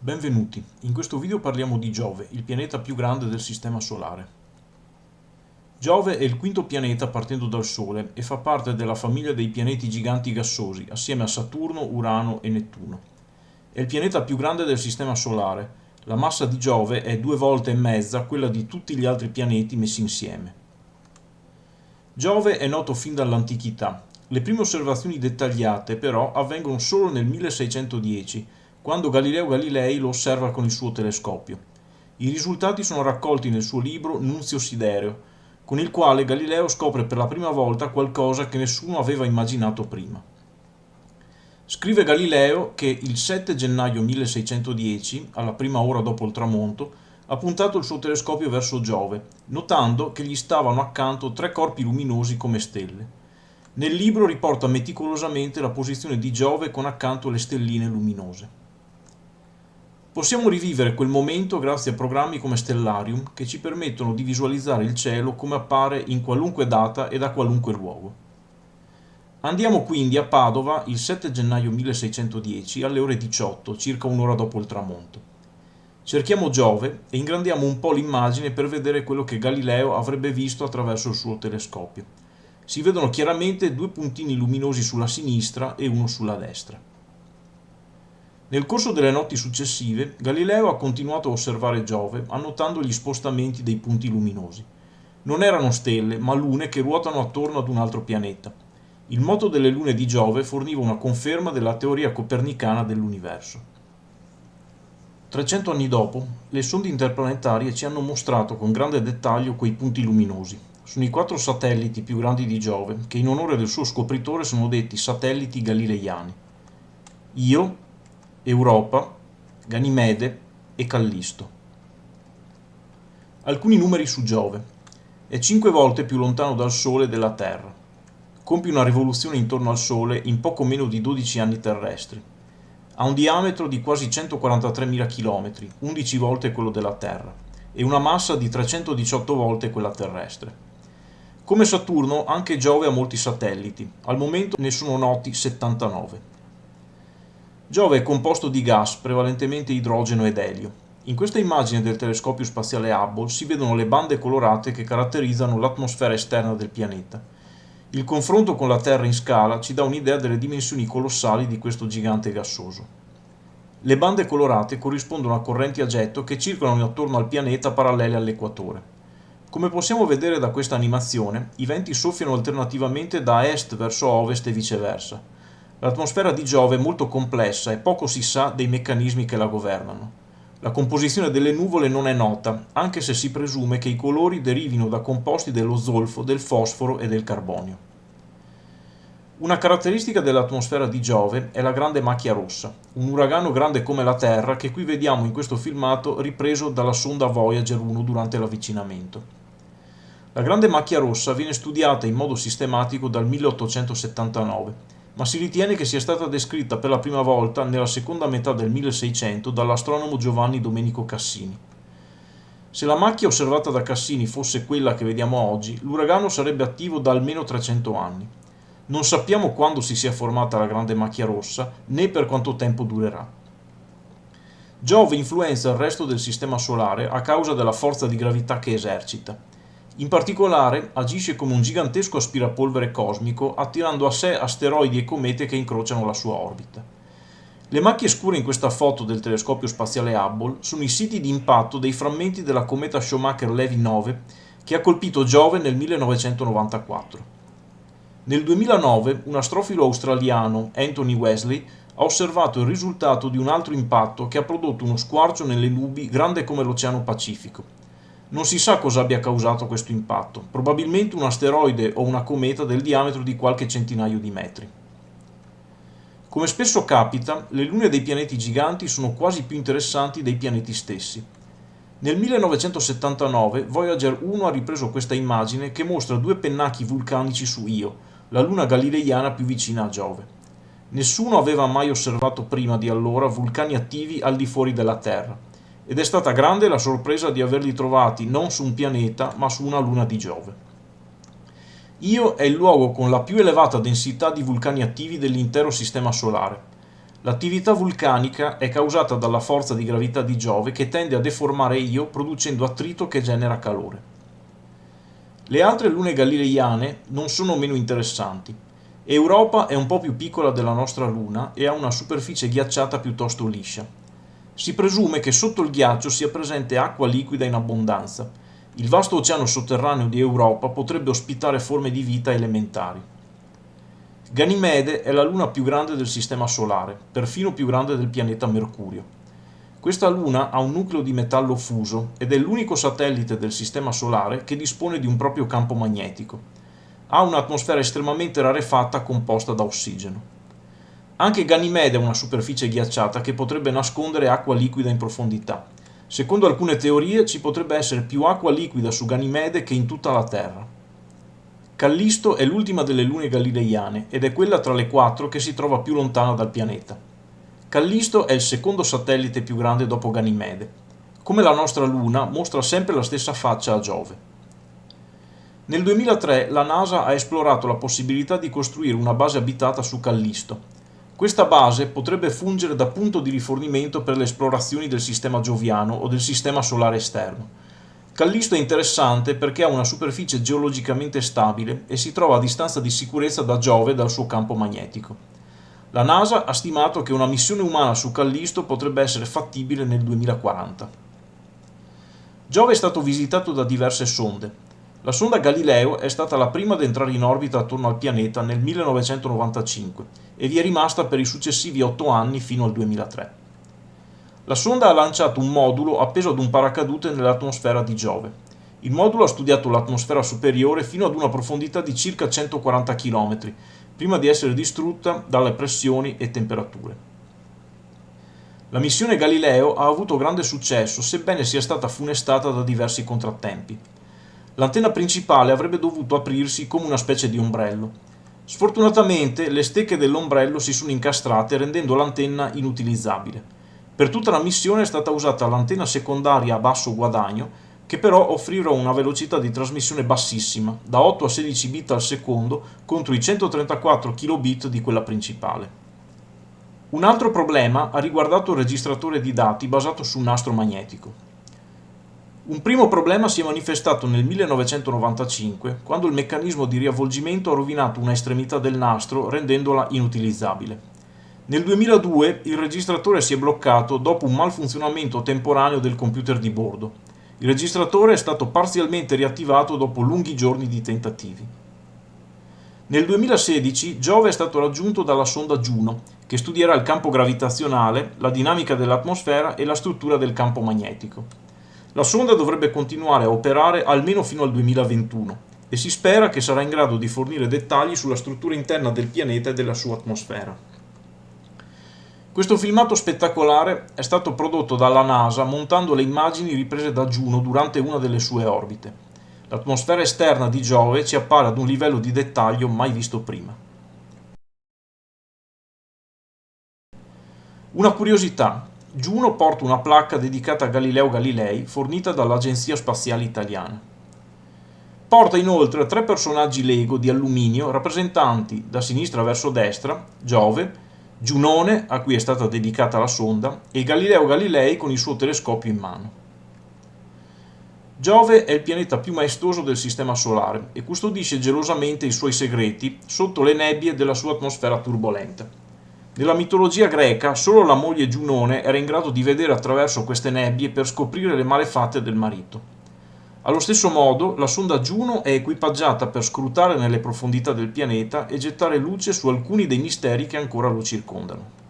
Benvenuti, in questo video parliamo di Giove, il pianeta più grande del Sistema Solare. Giove è il quinto pianeta partendo dal Sole e fa parte della famiglia dei pianeti giganti gassosi, assieme a Saturno, Urano e Nettuno. È il pianeta più grande del Sistema Solare, la massa di Giove è due volte e mezza quella di tutti gli altri pianeti messi insieme. Giove è noto fin dall'antichità. Le prime osservazioni dettagliate però avvengono solo nel 1610 quando Galileo Galilei lo osserva con il suo telescopio. I risultati sono raccolti nel suo libro Nunzio Sidereo, con il quale Galileo scopre per la prima volta qualcosa che nessuno aveva immaginato prima. Scrive Galileo che il 7 gennaio 1610, alla prima ora dopo il tramonto, ha puntato il suo telescopio verso Giove, notando che gli stavano accanto tre corpi luminosi come stelle. Nel libro riporta meticolosamente la posizione di Giove con accanto le stelline luminose. Possiamo rivivere quel momento grazie a programmi come Stellarium che ci permettono di visualizzare il cielo come appare in qualunque data e da qualunque luogo. Andiamo quindi a Padova il 7 gennaio 1610 alle ore 18, circa un'ora dopo il tramonto. Cerchiamo Giove e ingrandiamo un po' l'immagine per vedere quello che Galileo avrebbe visto attraverso il suo telescopio. Si vedono chiaramente due puntini luminosi sulla sinistra e uno sulla destra. Nel corso delle notti successive, Galileo ha continuato a osservare Giove, annotando gli spostamenti dei punti luminosi. Non erano stelle, ma lune che ruotano attorno ad un altro pianeta. Il moto delle lune di Giove forniva una conferma della teoria copernicana dell'universo. 300 anni dopo, le sonde interplanetarie ci hanno mostrato con grande dettaglio quei punti luminosi. Sono i quattro satelliti più grandi di Giove, che in onore del suo scopritore sono detti satelliti galileiani. Io, Europa, Ganimede e Callisto. Alcuni numeri su Giove. È cinque volte più lontano dal Sole della Terra. Compie una rivoluzione intorno al Sole in poco meno di 12 anni terrestri. Ha un diametro di quasi 143.000 km, 11 volte quello della Terra, e una massa di 318 volte quella terrestre. Come Saturno, anche Giove ha molti satelliti. Al momento ne sono noti 79. Giove è composto di gas, prevalentemente idrogeno ed elio. In questa immagine del telescopio spaziale Hubble si vedono le bande colorate che caratterizzano l'atmosfera esterna del pianeta. Il confronto con la Terra in scala ci dà un'idea delle dimensioni colossali di questo gigante gassoso. Le bande colorate corrispondono a correnti a getto che circolano attorno al pianeta parallele all'equatore. Come possiamo vedere da questa animazione, i venti soffiano alternativamente da est verso ovest e viceversa. L'atmosfera di Giove è molto complessa e poco si sa dei meccanismi che la governano. La composizione delle nuvole non è nota, anche se si presume che i colori derivino da composti dello zolfo, del fosforo e del carbonio. Una caratteristica dell'atmosfera di Giove è la grande macchia rossa, un uragano grande come la Terra che qui vediamo in questo filmato ripreso dalla sonda Voyager 1 durante l'avvicinamento. La grande macchia rossa viene studiata in modo sistematico dal 1879 ma si ritiene che sia stata descritta per la prima volta nella seconda metà del 1600 dall'astronomo Giovanni Domenico Cassini. Se la macchia osservata da Cassini fosse quella che vediamo oggi, l'uragano sarebbe attivo da almeno 300 anni. Non sappiamo quando si sia formata la grande macchia rossa, né per quanto tempo durerà. Giove influenza il resto del Sistema Solare a causa della forza di gravità che esercita. In particolare agisce come un gigantesco aspirapolvere cosmico attirando a sé asteroidi e comete che incrociano la sua orbita. Le macchie scure in questa foto del telescopio spaziale Hubble sono i siti di impatto dei frammenti della cometa Schumacher-Levy 9 che ha colpito Giove nel 1994. Nel 2009 un astrofilo australiano, Anthony Wesley, ha osservato il risultato di un altro impatto che ha prodotto uno squarcio nelle nubi grande come l'Oceano Pacifico non si sa cosa abbia causato questo impatto, probabilmente un asteroide o una cometa del diametro di qualche centinaio di metri. Come spesso capita, le lune dei pianeti giganti sono quasi più interessanti dei pianeti stessi. Nel 1979 Voyager 1 ha ripreso questa immagine che mostra due pennacchi vulcanici su Io, la luna galileiana più vicina a Giove. Nessuno aveva mai osservato prima di allora vulcani attivi al di fuori della Terra ed è stata grande la sorpresa di averli trovati non su un pianeta ma su una luna di Giove. Io è il luogo con la più elevata densità di vulcani attivi dell'intero Sistema Solare. L'attività vulcanica è causata dalla forza di gravità di Giove che tende a deformare Io producendo attrito che genera calore. Le altre lune galileiane non sono meno interessanti. Europa è un po' più piccola della nostra Luna e ha una superficie ghiacciata piuttosto liscia. Si presume che sotto il ghiaccio sia presente acqua liquida in abbondanza. Il vasto oceano sotterraneo di Europa potrebbe ospitare forme di vita elementari. Ganimede è la luna più grande del Sistema Solare, perfino più grande del pianeta Mercurio. Questa luna ha un nucleo di metallo fuso ed è l'unico satellite del Sistema Solare che dispone di un proprio campo magnetico ha un'atmosfera estremamente rarefatta composta da ossigeno. Anche Ganimede ha una superficie ghiacciata che potrebbe nascondere acqua liquida in profondità. Secondo alcune teorie ci potrebbe essere più acqua liquida su Ganimede che in tutta la Terra. Callisto è l'ultima delle lune galileiane ed è quella tra le quattro che si trova più lontana dal pianeta. Callisto è il secondo satellite più grande dopo Ganimede. Come la nostra Luna, mostra sempre la stessa faccia a Giove. Nel 2003 la NASA ha esplorato la possibilità di costruire una base abitata su Callisto. Questa base potrebbe fungere da punto di rifornimento per le esplorazioni del sistema gioviano o del sistema solare esterno. Callisto è interessante perché ha una superficie geologicamente stabile e si trova a distanza di sicurezza da Giove e dal suo campo magnetico. La NASA ha stimato che una missione umana su Callisto potrebbe essere fattibile nel 2040. Giove è stato visitato da diverse sonde, la sonda Galileo è stata la prima ad entrare in orbita attorno al pianeta nel 1995 e vi è rimasta per i successivi otto anni fino al 2003. La sonda ha lanciato un modulo appeso ad un paracadute nell'atmosfera di Giove. Il modulo ha studiato l'atmosfera superiore fino ad una profondità di circa 140 km, prima di essere distrutta dalle pressioni e temperature. La missione Galileo ha avuto grande successo, sebbene sia stata funestata da diversi contrattempi. L'antenna principale avrebbe dovuto aprirsi come una specie di ombrello. Sfortunatamente le stecche dell'ombrello si sono incastrate rendendo l'antenna inutilizzabile. Per tutta la missione è stata usata l'antenna secondaria a basso guadagno che però offrirà una velocità di trasmissione bassissima, da 8 a 16 bit al secondo contro i 134 kilobit di quella principale. Un altro problema ha riguardato il registratore di dati basato su un nastro magnetico. Un primo problema si è manifestato nel 1995, quando il meccanismo di riavvolgimento ha rovinato una estremità del nastro rendendola inutilizzabile. Nel 2002 il registratore si è bloccato dopo un malfunzionamento temporaneo del computer di bordo. Il registratore è stato parzialmente riattivato dopo lunghi giorni di tentativi. Nel 2016 Giove è stato raggiunto dalla sonda Juno, che studierà il campo gravitazionale, la dinamica dell'atmosfera e la struttura del campo magnetico. La sonda dovrebbe continuare a operare almeno fino al 2021 e si spera che sarà in grado di fornire dettagli sulla struttura interna del pianeta e della sua atmosfera. Questo filmato spettacolare è stato prodotto dalla NASA montando le immagini riprese da Juno durante una delle sue orbite. L'atmosfera esterna di Giove ci appare ad un livello di dettaglio mai visto prima. Una curiosità, Juno porta una placca dedicata a Galileo Galilei fornita dall'Agenzia Spaziale Italiana. Porta inoltre tre personaggi Lego di alluminio rappresentanti da sinistra verso destra Giove, Giunone, a cui è stata dedicata la sonda, e Galileo Galilei con il suo telescopio in mano. Giove è il pianeta più maestoso del Sistema Solare e custodisce gelosamente i suoi segreti sotto le nebbie della sua atmosfera turbolenta. Nella mitologia greca solo la moglie Giunone era in grado di vedere attraverso queste nebbie per scoprire le malefatte del marito. Allo stesso modo, la sonda Juno è equipaggiata per scrutare nelle profondità del pianeta e gettare luce su alcuni dei misteri che ancora lo circondano.